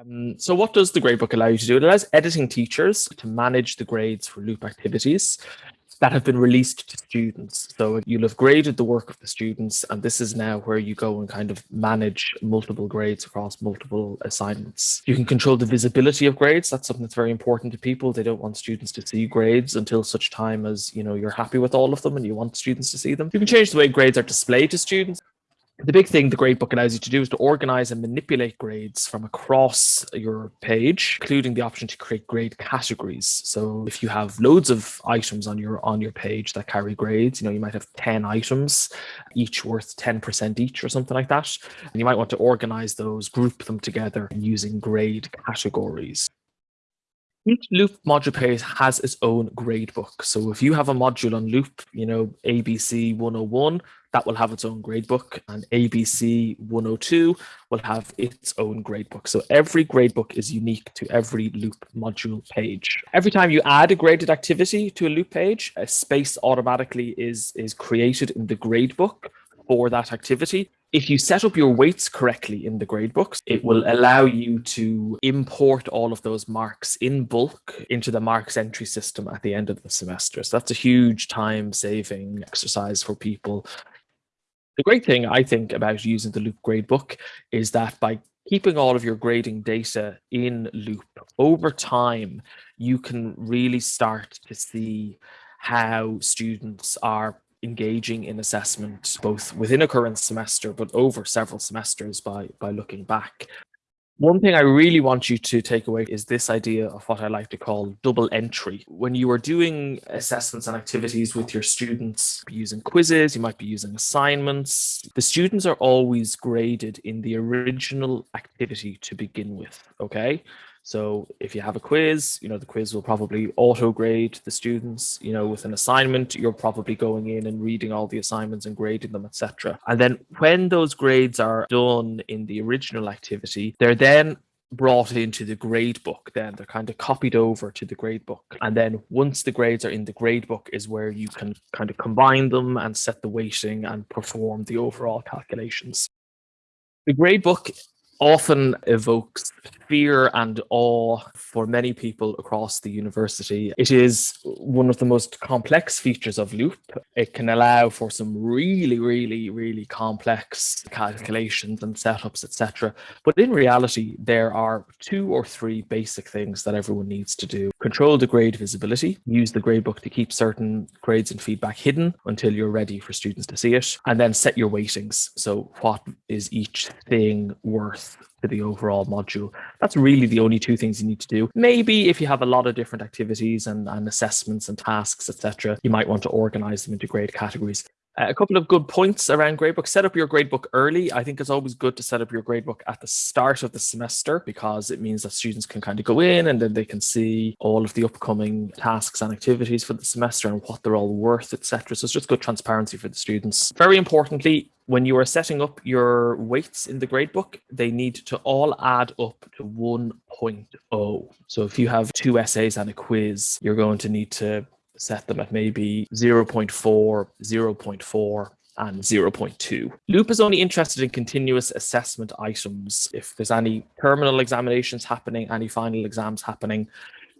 Um, so what does the gradebook allow you to do? It allows editing teachers to manage the grades for loop activities that have been released to students. So you'll have graded the work of the students, and this is now where you go and kind of manage multiple grades across multiple assignments. You can control the visibility of grades. That's something that's very important to people. They don't want students to see grades until such time as you know you're happy with all of them and you want students to see them. You can change the way grades are displayed to students the big thing the gradebook allows you to do is to organize and manipulate grades from across your page, including the option to create grade categories. So if you have loads of items on your on your page that carry grades, you know, you might have 10 items, each worth 10% each or something like that. And you might want to organize those, group them together using grade categories. Each Loop module page has its own gradebook. So if you have a module on Loop, you know, ABC 101, that will have its own gradebook, and ABC 102 will have its own gradebook. So every gradebook is unique to every Loop module page. Every time you add a graded activity to a Loop page, a space automatically is, is created in the gradebook for that activity. If you set up your weights correctly in the gradebooks, it will allow you to import all of those marks in bulk into the marks entry system at the end of the semester. So that's a huge time saving exercise for people. The great thing I think about using the Loop gradebook is that by keeping all of your grading data in Loop over time, you can really start to see how students are engaging in assessment both within a current semester but over several semesters by by looking back one thing I really want you to take away is this idea of what I like to call double entry. When you are doing assessments and activities with your students, using quizzes, you might be using assignments, the students are always graded in the original activity to begin with, okay? So if you have a quiz, you know, the quiz will probably auto grade the students, you know, with an assignment, you're probably going in and reading all the assignments and grading them, etc. And then when those grades are done in the original activity, they're then brought into the grade book then. They're kind of copied over to the grade book. And then once the grades are in the grade book is where you can kind of combine them and set the weighting and perform the overall calculations. The grade book often evokes fear and awe for many people across the university. It is one of the most complex features of Loop. It can allow for some really, really, really complex calculations and setups, etc. But in reality, there are two or three basic things that everyone needs to do. Control the grade visibility, use the gradebook to keep certain grades and feedback hidden until you're ready for students to see it, and then set your weightings. So what is each thing worth to the overall module. That's really the only two things you need to do. Maybe if you have a lot of different activities and, and assessments and tasks, etc., you might want to organize them into grade categories. Uh, a couple of good points around gradebook. Set up your gradebook early. I think it's always good to set up your gradebook at the start of the semester because it means that students can kind of go in and then they can see all of the upcoming tasks and activities for the semester and what they're all worth, etc. So it's just good transparency for the students. Very importantly, when you are setting up your weights in the gradebook, they need to all add up to 1.0. So if you have two essays and a quiz, you're going to need to set them at maybe 0.4, 0.4, and 0.2. Loop is only interested in continuous assessment items. If there's any terminal examinations happening, any final exams happening,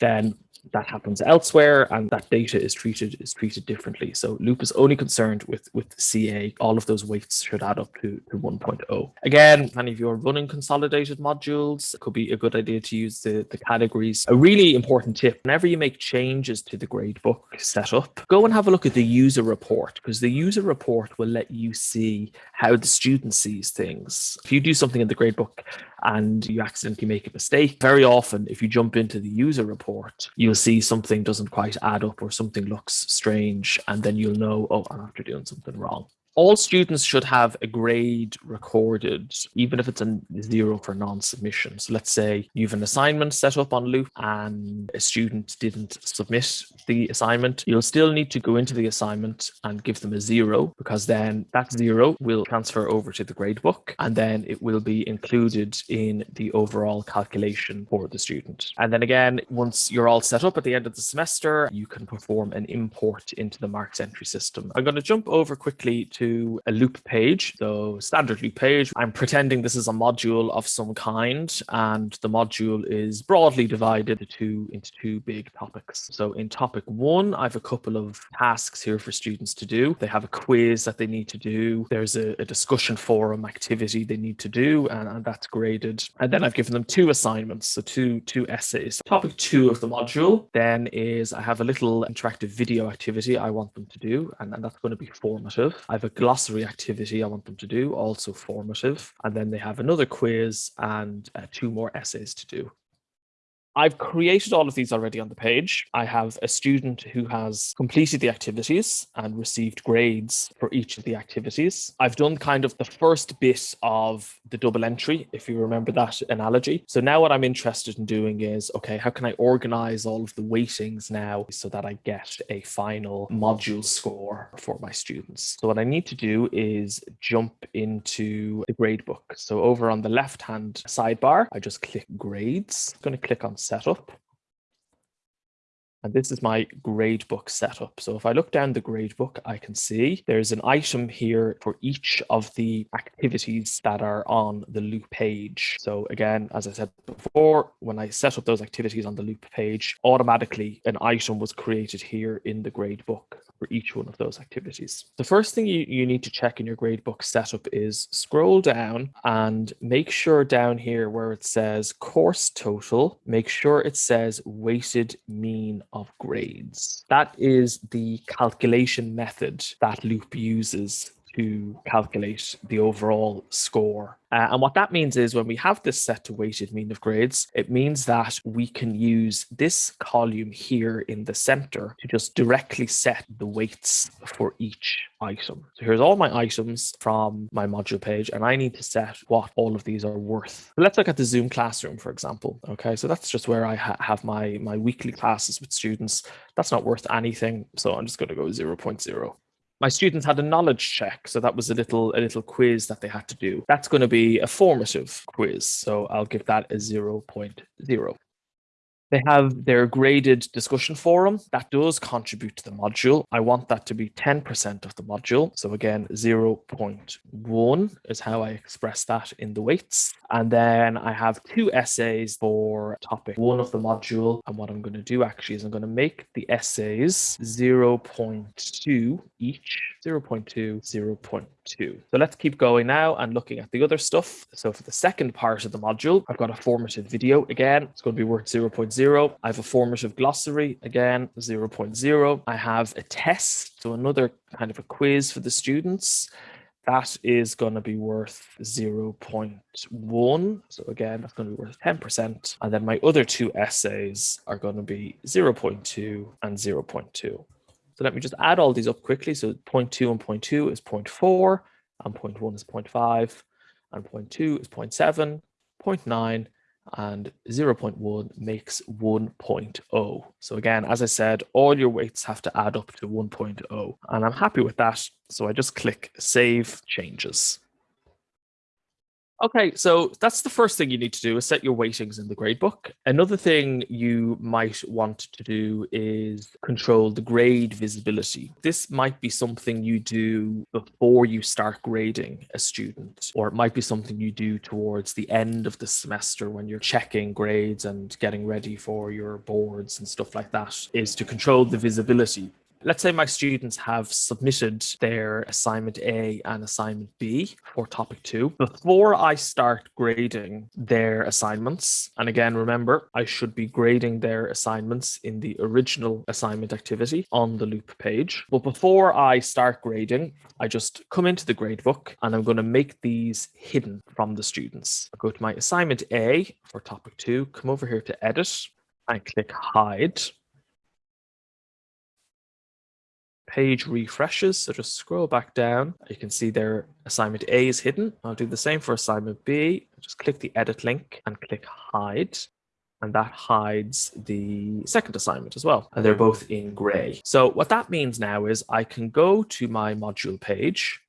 then that happens elsewhere and that data is treated is treated differently. So Loop is only concerned with with CA. All of those weights should add up to, to 1.0. Again, any of you are running consolidated modules, it could be a good idea to use the, the categories. A really important tip, whenever you make changes to the gradebook setup, go and have a look at the user report because the user report will let you see how the student sees things. If you do something in the gradebook and you accidentally make a mistake, very often if you jump into the user report, you'll see something doesn't quite add up or something looks strange, and then you'll know, oh, I'm after doing something wrong all students should have a grade recorded, even if it's a zero for non-submission. So let's say you have an assignment set up on Loop and a student didn't submit the assignment. You'll still need to go into the assignment and give them a zero because then that zero will transfer over to the gradebook and then it will be included in the overall calculation for the student. And then again, once you're all set up at the end of the semester, you can perform an import into the marks entry system. I'm going to jump over quickly to a loop page, so standard loop page. I'm pretending this is a module of some kind, and the module is broadly divided into, into two big topics. So in topic one, I have a couple of tasks here for students to do. They have a quiz that they need to do. There's a, a discussion forum activity they need to do, and, and that's graded. And then I've given them two assignments, so two two essays. Topic two of the module then is I have a little interactive video activity I want them to do, and, and that's going to be formative. I have a glossary activity I want them to do, also formative. And then they have another quiz and uh, two more essays to do. I've created all of these already on the page. I have a student who has completed the activities and received grades for each of the activities. I've done kind of the first bit of the double entry, if you remember that analogy. So now what I'm interested in doing is, okay, how can I organize all of the weightings now so that I get a final module score for my students? So what I need to do is jump into the gradebook. So over on the left-hand sidebar, I just click grades. I'm going to click on setup. And this is my gradebook setup. So if I look down the gradebook, I can see there's an item here for each of the activities that are on the loop page. So again, as I said before, when I set up those activities on the loop page, automatically an item was created here in the gradebook for each one of those activities. The first thing you, you need to check in your gradebook setup is scroll down and make sure down here where it says course total, make sure it says weighted mean of grades. That is the calculation method that Loop uses to calculate the overall score. Uh, and what that means is when we have this set to weighted mean of grades, it means that we can use this column here in the center to just directly set the weights for each item. So here's all my items from my module page, and I need to set what all of these are worth. Let's look at the Zoom classroom, for example. Okay, so that's just where I ha have my, my weekly classes with students. That's not worth anything, so I'm just going to go 0 0.0 my students had a knowledge check so that was a little a little quiz that they had to do. That's going to be a formative quiz so i'll give that a 0.0 they have their graded discussion forum that does contribute to the module. I want that to be 10% of the module. So again, 0.1 is how I express that in the weights. And then I have two essays for topic one of the module. And what I'm going to do actually is I'm going to make the essays 0.2 each, 0.2, 0.2. So let's keep going now and looking at the other stuff. So for the second part of the module, I've got a formative video again. It's going to be worth 0.0. I have a formative glossary again, 0.0. I have a test, so another kind of a quiz for the students. That is going to be worth 0.1. So again, that's going to be worth 10%. And then my other two essays are going to be 0.2 and 0.2. So let me just add all these up quickly. So 0.2 and 0.2 is 0.4, and 0.1 is 0.5, and 0.2 is 0.7, 0.9, and 0.1 makes 1.0. So again, as I said, all your weights have to add up to 1.0, and I'm happy with that. So I just click Save Changes. Okay, so that's the first thing you need to do is set your weightings in the gradebook. Another thing you might want to do is control the grade visibility. This might be something you do before you start grading a student, or it might be something you do towards the end of the semester when you're checking grades and getting ready for your boards and stuff like that, is to control the visibility Let's say my students have submitted their assignment A and assignment B for topic two. Before I start grading their assignments, and again, remember, I should be grading their assignments in the original assignment activity on the loop page. But before I start grading, I just come into the gradebook and I'm going to make these hidden from the students. I'll go to my assignment A for topic two, come over here to edit and click hide. Page refreshes. So just scroll back down. You can see their assignment A is hidden. I'll do the same for assignment B. Just click the edit link and click hide. And that hides the second assignment as well. And they're both in gray. So what that means now is I can go to my module page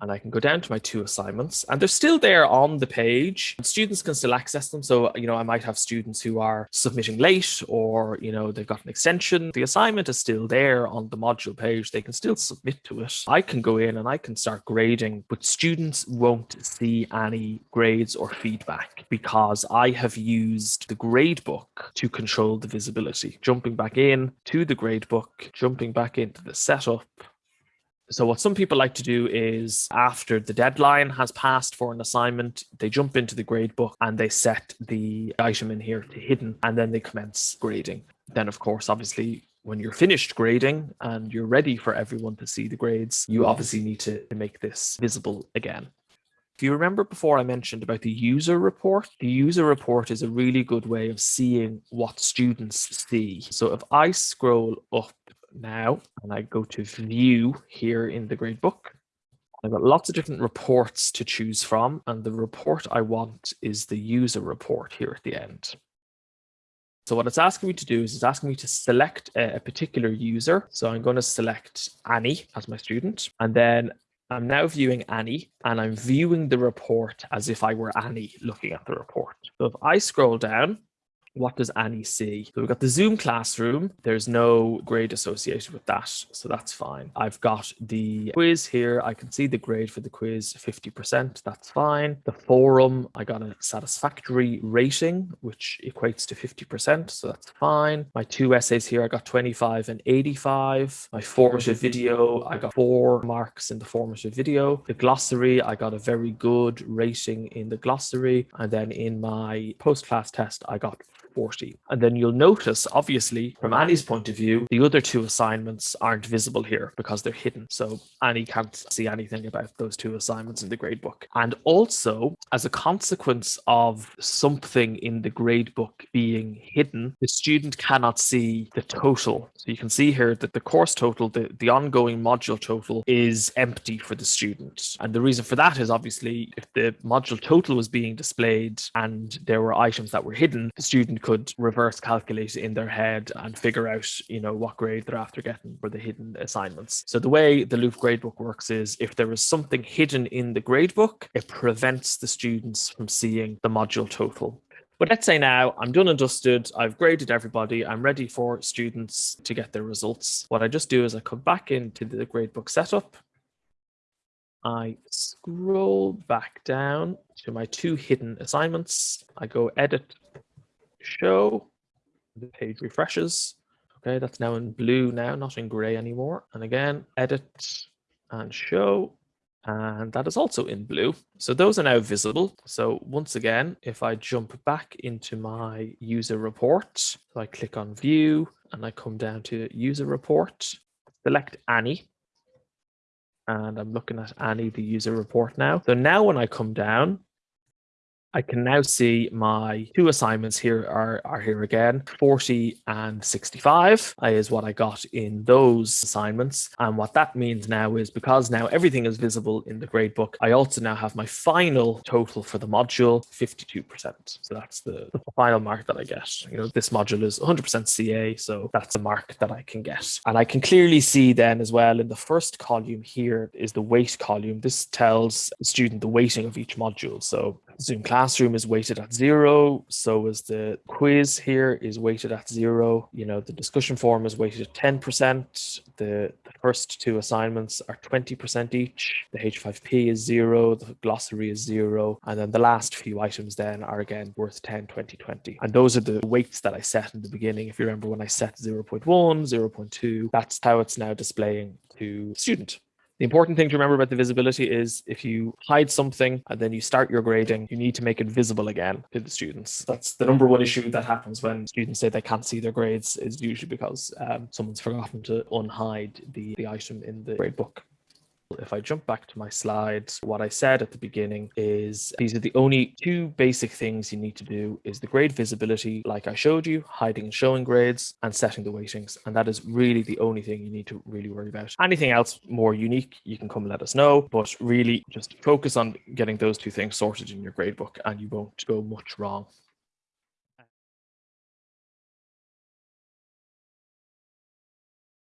and I can go down to my two assignments and they're still there on the page. Students can still access them. So, you know, I might have students who are submitting late or, you know, they've got an extension. The assignment is still there on the module page. They can still submit to it. I can go in and I can start grading, but students won't see any grades or feedback because I have used the gradebook to control the visibility. Jumping back in to the gradebook, jumping back into the setup, so what some people like to do is after the deadline has passed for an assignment, they jump into the grade book and they set the item in here to hidden and then they commence grading. Then of course, obviously when you're finished grading and you're ready for everyone to see the grades, you obviously need to, to make this visible again. If you remember before I mentioned about the user report, the user report is a really good way of seeing what students see. So if I scroll up now and I go to view here in the gradebook. I've got lots of different reports to choose from, and the report I want is the user report here at the end. So what it's asking me to do is it's asking me to select a, particular user. So I'm going to select Annie as my student, and then I'm now viewing Annie and I'm viewing the report as if I were Annie looking at the report. So if I scroll down, what does Annie see? So we've got the Zoom classroom. There's no grade associated with that, so that's fine. I've got the quiz here. I can see the grade for the quiz, 50%. That's fine. The forum, I got a satisfactory rating, which equates to 50%, so that's fine. My two essays here, I got 25 and 85. My formative video, I got four marks in the formative video. The glossary, I got a very good rating in the glossary. And then in my post-class test, I got 40. And then you'll notice, obviously, from Annie's point of view, the other two assignments aren't visible here because they're hidden. So Annie can't see anything about those two assignments in the gradebook. And also, as a consequence of something in the gradebook being hidden, the student cannot see the total. So you can see here that the course total, the, the ongoing module total is empty for the student. And the reason for that is obviously if the module total was being displayed and there were items that were hidden, the student could reverse calculate in their head and figure out, you know, what grade they're after getting for the hidden assignments. So the way the Loop gradebook works is if there is something hidden in the gradebook, it prevents the students from seeing the module total. But let's say now I'm done and dusted, I've graded everybody, I'm ready for students to get their results. What I just do is I come back into the gradebook setup. I scroll back down to my two hidden assignments. I go edit show. The page refreshes. Okay, that's now in blue now, not in gray anymore. And again, edit and show. And that is also in blue. So those are now visible. So once again, if I jump back into my user report, so I click on view and I come down to user report, select Annie. And I'm looking at Annie, the user report now. So now when I come down, I can now see my two assignments here are, are here again. 40 and 65 is what I got in those assignments. And what that means now is because now everything is visible in the gradebook, I also now have my final total for the module, 52%. So that's the, the final mark that I get. You know, this module is 100% CA, so that's a mark that I can get. And I can clearly see then as well in the first column here is the weight column. This tells the student the weighting of each module. So Zoom Classroom is weighted at zero. So is the quiz here is weighted at zero. You know, the discussion forum is weighted at 10%. The, the first two assignments are 20% each. The H5P is zero. The glossary is zero. And then the last few items then are again worth 10, 20, 20. And those are the weights that I set in the beginning. If you remember when I set 0 0.1, 0.2, that's how it's now displaying to student. The important thing to remember about the visibility is if you hide something and then you start your grading, you need to make it visible again to the students. That's the number one issue that happens when students say they can't see their grades is usually because um, someone's forgotten to unhide the, the item in the grade book. If I jump back to my slides, what I said at the beginning is these are the only two basic things you need to do is the grade visibility, like I showed you, hiding and showing grades and setting the weightings. And that is really the only thing you need to really worry about. Anything else more unique, you can come let us know, but really just focus on getting those two things sorted in your gradebook and you won't go much wrong.